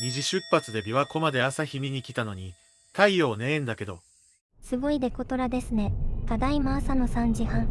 二次出発で琵琶湖まで朝日見に来たのに、太陽ねえんだけど。すごいデコトラですね。ただいま朝の3時半。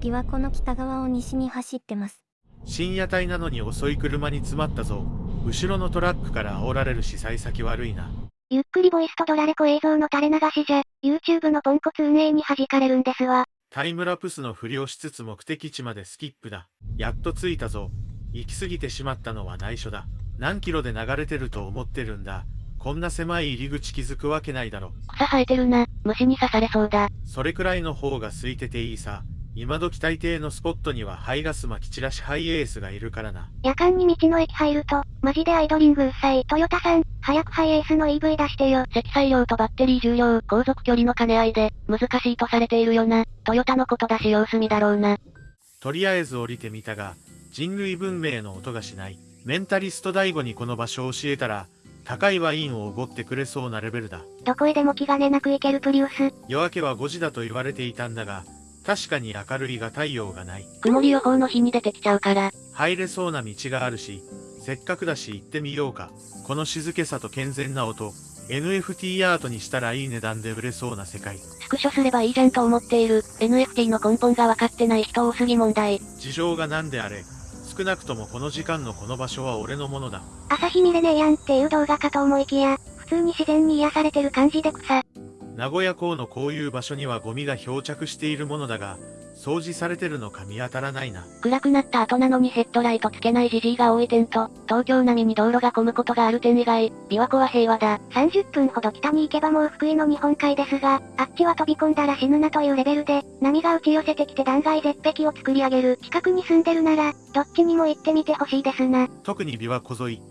琵琶湖の北側を西に走ってます。深夜帯なのに遅い車に詰まったぞ。後ろのトラックから煽られるし幸先悪いな。ゆっくりボイスとドラレコ映像の垂れ流しじゃ、YouTube のポンコツ運営に弾かれるんですわ。タイムラプスのふりをしつつ目的地までスキップだ。やっと着いたぞ。行き過ぎてしまったのは内緒だ。何キロで流れてると思ってるんだ。こんな狭い入り口気づくわけないだろ。草生えてるな。虫に刺されそうだ。それくらいの方が空いてていいさ。今時大抵のスポットには排ガス撒き散らしハイエースがいるからな。夜間に道の駅入ると、マジでアイドリングうっさい。トヨタさん、早くハイエースの EV 出してよ。積載量とバッテリー重量、航続距離の兼ね合いで、難しいとされているよな。トヨタのことだし様子見だろうな。とりあえず降りてみたが、人類文明の音がしない。メンタリスト大悟にこの場所を教えたら、高いワインをおごってくれそうなレベルだ。どこへでも気兼ねなく行けるプリウス。夜明けは5時だと言われていたんだが、確かに明るいが太陽がない。曇り予報の日に出てきちゃうから。入れそうな道があるし、せっかくだし行ってみようか。この静けさと健全な音、NFT アートにしたらいい値段で売れそうな世界。スクショすればいいじゃんと思っている。NFT の根本が分かってない人多すぎ問題。事情が何であれ、少なくともこの時間のこの場所は俺のものだ。朝日見れねえやんっていう動画かと思いきや、普通に自然に癒されてる感じで草。名古屋港のこういう場所にはゴミが漂着しているものだが、掃除されてるのか見当たらないな。暗くなった後なのにヘッドライトつけないジジイが多い点と、東京並みに道路が混むことがある点以外、琵琶湖は平和だ。30分ほど北に行けばもう福井の日本海ですが、あっちは飛び込んだら死ぬなというレベルで、波が打ち寄せてきて断崖絶壁を作り上げる。近くに住んでるなら、どっちにも行ってみてほしいですな。特に琵琶湖沿い。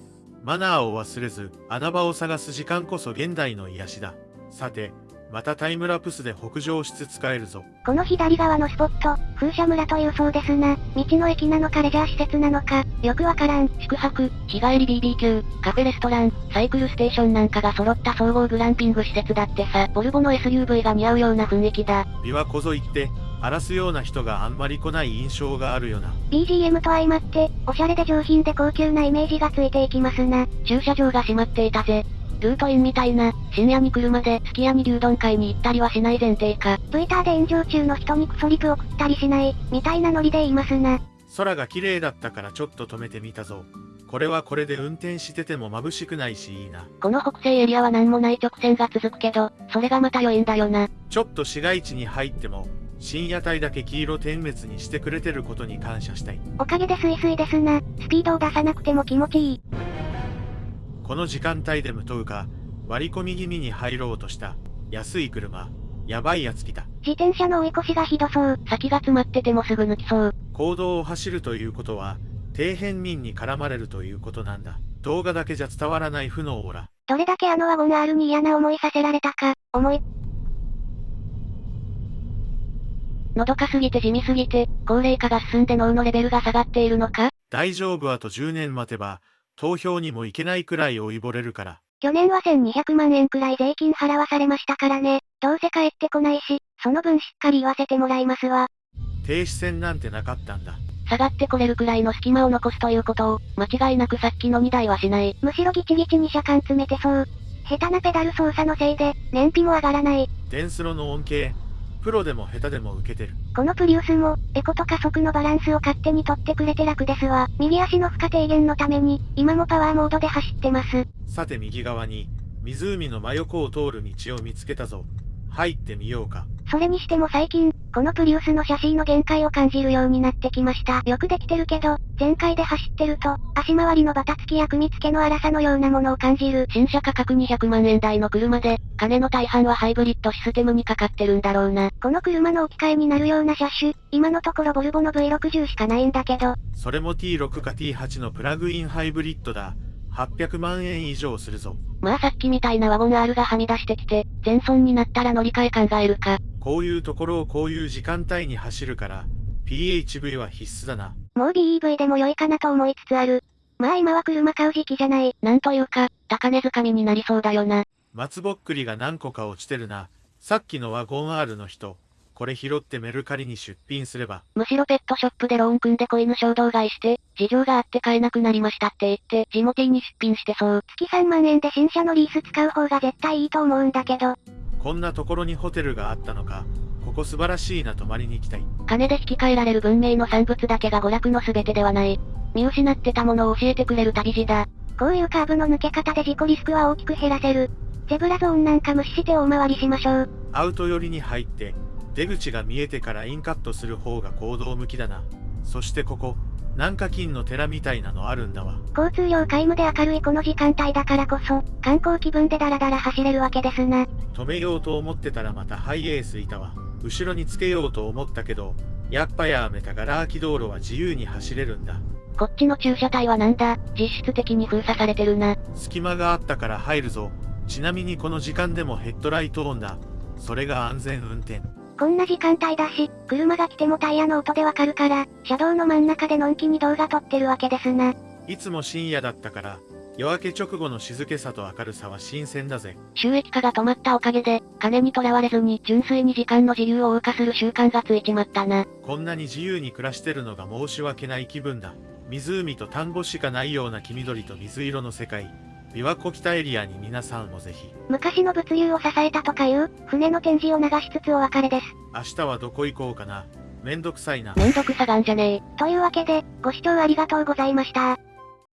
マナーを忘れず、穴場を探す時間こそ現代の癒しだ。さて、またタイムラプスで北上しつつ帰るぞ。この左側のスポット、風車村というそうですな。道の駅なのかレジャー施設なのか、よくわからん。宿泊、日帰り BBQ、カフェレストラン、サイクルステーションなんかが揃った総合グランピング施設だってさ、ボルボの SUV が似合うような雰囲気だ。琵琶湖沿いって、荒らすような人があんまり来ない印象があるよな。BGM と相まって、おしゃれで上品で高級なイメージがついていきますな。駐車場が閉まっていたぜ。ルートインみたいな、深夜に車ですき家に牛丼買いに行ったりはしない前提か。ツイッターで炎上中の人にクソリプ送ったりしない、みたいなノリで言いますな。空が綺麗だったからちょっと止めてみたぞ。これはこれで運転してても眩しくないしいいな。この北西エリアは何もない直線が続くけど、それがまた良いんだよな。ちょっと市街地に入っても、深夜帯だけ黄色点滅にしてくれてることに感謝したい。おかげでスイスイですな。スピードを出さなくても気持ちいい。この時間帯で無灯か、割り込み気味に入ろうとした。安い車。やばいやつ来た。自転車の追い越しがひどそう。先が詰まっててもすぐ抜きそう。行動を走るということは、底辺民に絡まれるということなんだ。動画だけじゃ伝わらない負のオーラ。どれだけあのワゴン R に嫌な思いさせられたか、思い。のどかすぎて地味すぎて、高齢化が進んで脳のレベルが下がっているのか大丈夫あと10年待てば、投票にも行けないくらい老いぼれるから。去年は1200万円くらい税金払わされましたからね。どうせ帰ってこないし、その分しっかり言わせてもらいますわ。停止線なんてなかったんだ。下がってこれるくらいの隙間を残すということを、間違いなくさっきの2台はしない。むしろギチギチに車間詰めてそう。下手なペダル操作のせいで、燃費も上がらない。電スロの恩恵、プロでも下手でも受けてる。このプリウスも、エコと加速のバランスを勝手に取ってくれて楽ですわ。右足の負荷低減のために、今もパワーモードで走ってます。さて右側に、湖の真横を通る道を見つけたぞ。入ってみようか。それにしても最近、このプリウスのシャシーの限界を感じるようになってきました。よくできてるけど、全開で走ってると、足回りのバタつきや組み付けの粗さのようなものを感じる。新車価格200万円台の車で、金の大半はハイブリッドシステムにかかってるんだろうな。この車の置き換えになるような車種、今のところボルボの V60 しかないんだけど。それも T6 か T8 のプラグインハイブリッドだ。800万円以上するぞ。まあさっきみたいなワゴン R がはみ出してきて、全損になったら乗り換え考えるか。こういうところをこういう時間帯に走るから、PHV は必須だな。もう BEV でも良いかなと思いつつある。まあ今は車買う時期じゃない。なんというか、高値掴みになりそうだよな。松ぼっくりが何個か落ちてるな。さっきのワゴン R の人、これ拾ってメルカリに出品すれば、むしろペットショップでローン組んで子犬衝動買いして、事情があって買えなくなりましたって言って、ジモティーに出品してそう。月3万円で新車のリース使う方が絶対いいと思うんだけど、こんなところにホテルがあったのか、ここ素晴らしいな泊まりに行きたい。金で引き換えられる文明の産物だけが娯楽の全てではない。見失ってたものを教えてくれる旅路だ。こういうカーブの抜け方で事故リスクは大きく減らせる。ゼブラゾーンなんか無視して大回りしましょう。アウト寄りに入って、出口が見えてからインカットする方が行動向きだな。そしてここ、南華金の寺みたいなのあるんだわ。交通量皆無で明るいこの時間帯だからこそ、観光気分でダラダラ走れるわけですな。止めようと思ってたらまたハイエースいたわ。後ろにつけようと思ったけど、やっぱやめたがら空き道路は自由に走れるんだ。こっちの駐車帯はなんだ、実質的に封鎖されてるな。隙間があったから入るぞ。ちなみにこの時間でもヘッドライトオンだ。それが安全運転。こんな時間帯だし、車が来てもタイヤの音でわかるから、車道の真ん中でのんきに動画撮ってるわけですな。いつも深夜だったから、夜明け直後の静けさと明るさは新鮮だぜ。収益化が止まったおかげで、金にとらわれずに純粋に時間の自由を謳歌する習慣がついちまったな。こんなに自由に暮らしてるのが申し訳ない気分だ。湖と田んぼしかないような黄緑と水色の世界。琵琶湖北エリアに皆さんもぜひ。昔の物流を支えたとかいう、船の展示を流しつつお別れです。明日はどこ行こうかな。めんどくさいな。めんどくさがんじゃねえ。というわけで、ご視聴ありがとうございました。